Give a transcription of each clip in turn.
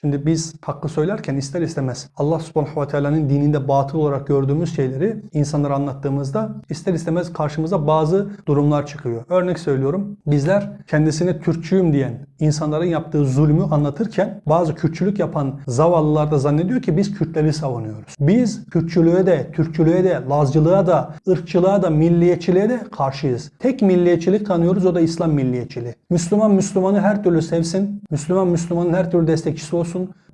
Şimdi biz hakkı söylerken ister istemez Allah subhanahu ve teala'nın dininde batıl olarak gördüğümüz şeyleri insanlara anlattığımızda ister istemez karşımıza bazı durumlar çıkıyor. Örnek söylüyorum. Bizler kendisine Türkçüyüm diyen insanların yaptığı zulmü anlatırken bazı Kürtçülük yapan zavallılar da zannediyor ki biz Kürtleri savunuyoruz. Biz Kürtçülüğe de, Türkçülüğe de, Lazcılığa da, ırkçılığa da, milliyetçiliğe de karşıyız. Tek milliyetçilik tanıyoruz o da İslam milliyetçiliği. Müslüman Müslümanı her türlü sevsin. Müslüman Müslümanın her türlü destekçisi olsun.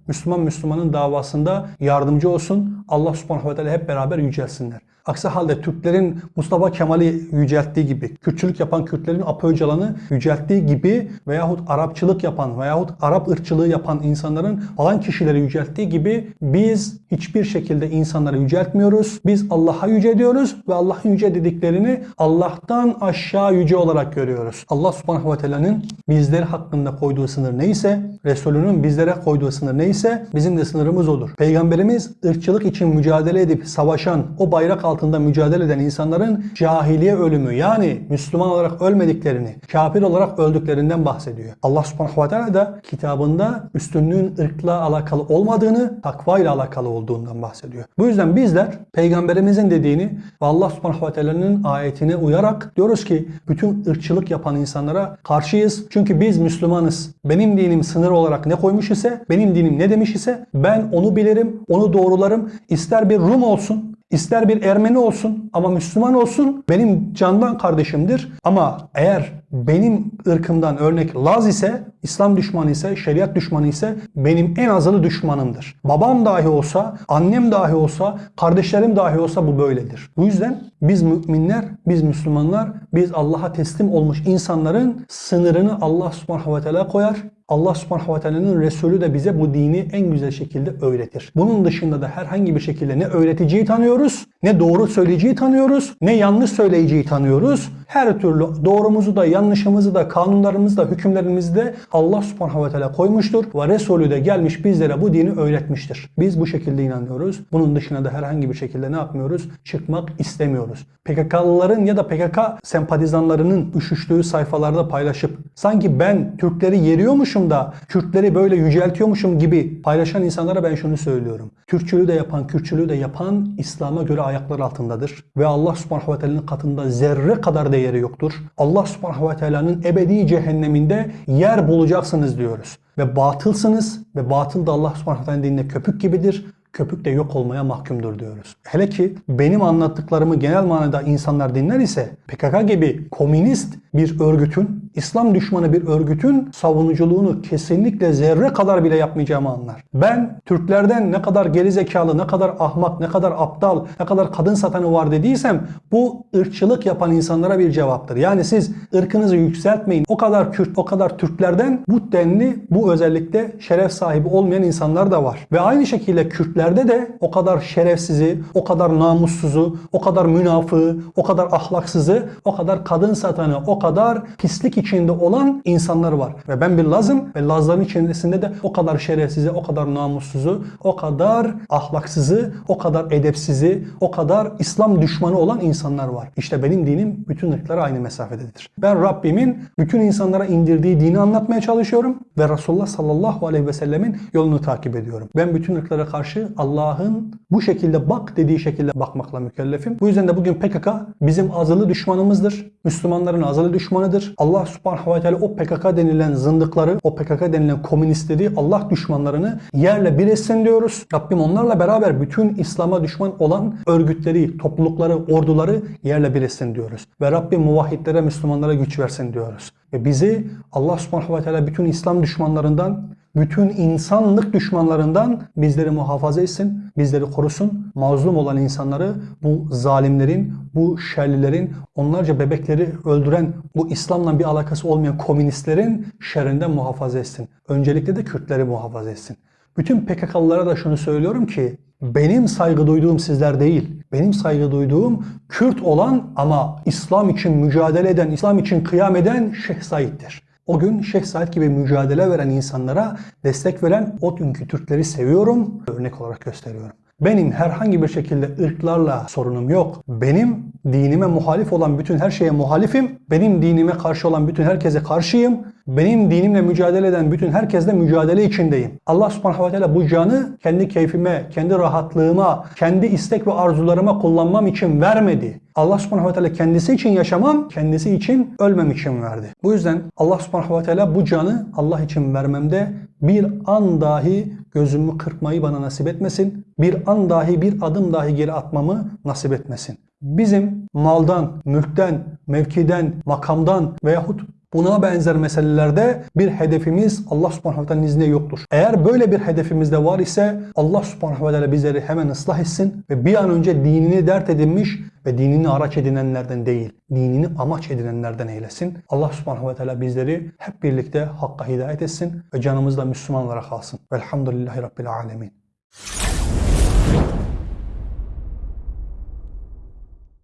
Müslüman Müslümanın davasında yardımcı olsun. Allah subhanahu ve teala hep beraber yücelsinler. Aksi halde Türklerin Mustafa Kemal'i yücelttiği gibi, Kürtçülük yapan Kürtlerin Apo Öcalan'ı yücelttiği gibi veyahut Arapçılık yapan veyahut Arap ırkçılığı yapan insanların falan kişileri yücelttiği gibi biz hiçbir şekilde insanları yüceltmiyoruz. Biz Allah'a yüce diyoruz ve Allah'ın yüce dediklerini Allah'tan aşağı yüce olarak görüyoruz. Allah subhanahu ve teala'nın bizler hakkında koyduğu sınır neyse, Resulünün bizlere koyduğu sınır neyse bizim de sınırımız odur. Peygamberimiz ırkçılık için mücadele edip savaşan, o bayrak altında mücadele eden insanların cahiliye ölümü yani Müslüman olarak ölmediklerini, kafir olarak öldüklerinden bahsediyor. Allah subhanahu ve teala da kitabında üstünlüğün ırkla alakalı olmadığını, takva ile alakalı olduğundan bahsediyor. Bu yüzden bizler peygamberimizin dediğini ve Allah subhanahu ve teala'nın ayetine uyarak diyoruz ki bütün ırkçılık yapan insanlara karşıyız. Çünkü biz Müslümanız. Benim dinim sınır olarak ne koymuş ise, benim dinim ne demiş ise ben onu bilirim, onu doğrularım. İster bir Rum olsun, İster bir Ermeni olsun ama Müslüman olsun benim candan kardeşimdir. Ama eğer benim ırkımdan örnek Laz ise, İslam düşmanı ise, şeriat düşmanı ise benim en azılı düşmanımdır. Babam dahi olsa, annem dahi olsa, kardeşlerim dahi olsa bu böyledir. Bu yüzden biz müminler, biz Müslümanlar, biz Allah'a teslim olmuş insanların sınırını Allah subhanahu ve koyar. Allah subhanahu ve teala'nın Resulü de bize bu dini en güzel şekilde öğretir. Bunun dışında da herhangi bir şekilde ne öğreticiyi tanıyoruz, ne doğru söyleyiciyi tanıyoruz, ne yanlış söyleyiciyi tanıyoruz. Her türlü doğrumuzu da, yanlışımızı da, kanunlarımızı da, hükümlerimizi de Allah subhanahu ve teala koymuştur. Ve Resulü de gelmiş bizlere bu dini öğretmiştir. Biz bu şekilde inanıyoruz. Bunun dışına da herhangi bir şekilde ne yapmıyoruz? Çıkmak istemiyoruz. PKK'lıların ya da PKK sempatizanlarının üşüştüğü sayfalarda paylaşıp sanki ben Türkleri yeriyormuşum da Kürtleri böyle yüceltiyormuşum gibi paylaşan insanlara ben şunu söylüyorum. Türkçülüğü de yapan, Kürtçülüğü de yapan İslam'a göre ayaklar altındadır. Ve Allah subhanahu ve teala'nın katında zerre kadar değeri yoktur. Allah subhanahu ve teala'nın ebedi cehenneminde yer bulacaksınız diyoruz. Ve batılsınız ve batıl da Allah subhanahu ve teala'nın dinine köpük gibidir köpük de yok olmaya mahkumdur diyoruz. Hele ki benim anlattıklarımı genel manada insanlar dinler ise PKK gibi komünist bir örgütün, İslam düşmanı bir örgütün savunuculuğunu kesinlikle zerre kadar bile yapmayacağımı anlar. Ben Türklerden ne kadar gerizekalı, ne kadar ahmak, ne kadar aptal, ne kadar kadın satanı var dediysem bu ırkçılık yapan insanlara bir cevaptır. Yani siz ırkınızı yükseltmeyin. O kadar Kürt, o kadar Türklerden bu denli, bu özellikle şeref sahibi olmayan insanlar da var. Ve aynı şekilde Kürtlerde de o kadar şerefsizi, o kadar namussuzu, o kadar münafığı, o kadar ahlaksızı, o kadar kadın satanı, o kadar pislik içinde olan insanlar var. Ve ben bir Lazım ve Lazların içerisinde de o kadar şerefsizi, o kadar namussuzu, o kadar ahlaksızı, o kadar edepsizi, o kadar İslam düşmanı olan insanlar var. İşte benim dinim bütün ırklara aynı mesafededir. Ben Rabbimin bütün insanlara indirdiği dini anlatmaya çalışıyorum ve Resulullah sallallahu aleyhi ve sellemin yolunu takip ediyorum. Ben bütün ırklara karşı Allah'ın bu şekilde bak dediği şekilde bakmakla mükellefim. Bu yüzden de bugün PKK bizim azılı düşmanımızdır. Müslümanların azılı düşmanıdır. Allah subhanahu ve teala o PKK denilen zındıkları, o PKK denilen komünistleri, Allah düşmanlarını yerle bir etsin diyoruz. Rabbim onlarla beraber bütün İslam'a düşman olan örgütleri, toplulukları, orduları yerle bir etsin diyoruz. Ve Rabbim muvahhidlere, Müslümanlara güç versin diyoruz. Ve bizi Allah subhanahu ve teala bütün İslam düşmanlarından bütün insanlık düşmanlarından bizleri muhafaza etsin, bizleri korusun. Mazlum olan insanları bu zalimlerin, bu şerlilerin, onlarca bebekleri öldüren, bu İslam'la bir alakası olmayan komünistlerin şerrinden muhafaza etsin. Öncelikle de Kürtleri muhafaza etsin. Bütün PKK'lılara da şunu söylüyorum ki benim saygı duyduğum sizler değil. Benim saygı duyduğum Kürt olan ama İslam için mücadele eden, İslam için kıyam eden Şeyh Said'dir. O gün Şeyh Said gibi mücadele veren insanlara destek veren o günkü Türkleri seviyorum, örnek olarak gösteriyorum. Benim herhangi bir şekilde ırklarla sorunum yok. Benim dinime muhalif olan bütün her şeye muhalifim. Benim dinime karşı olan bütün herkese karşıyım. Benim dinimle mücadele eden bütün herkesle mücadele içindeyim. Allah subhanahu ve teala bu canı kendi keyfime, kendi rahatlığıma, kendi istek ve arzularıma kullanmam için vermedi. Allah subhanahu ve teala kendisi için yaşamam, kendisi için ölmem için verdi. Bu yüzden Allah subhanahu ve teala bu canı Allah için vermemde bir an dahi gözümü kırpmayı bana nasip etmesin. Bir an dahi bir adım dahi geri atmamı nasip etmesin. Bizim maldan, mülkten, mevkiden, makamdan veyahut Buna benzer meselelerde bir hedefimiz Allah subhanahu ve teala'nın izniyle yoktur. Eğer böyle bir hedefimiz de var ise Allah subhanahu ve teala bizleri hemen ıslah etsin ve bir an önce dinini dert edinmiş ve dinini araç edinenlerden değil, dinini amaç edinenlerden eylesin. Allah subhanahu ve teala bizleri hep birlikte hakka hidayet etsin ve canımızda Müslüman olarak kalsın. Velhamdülillahi Rabbil alemin.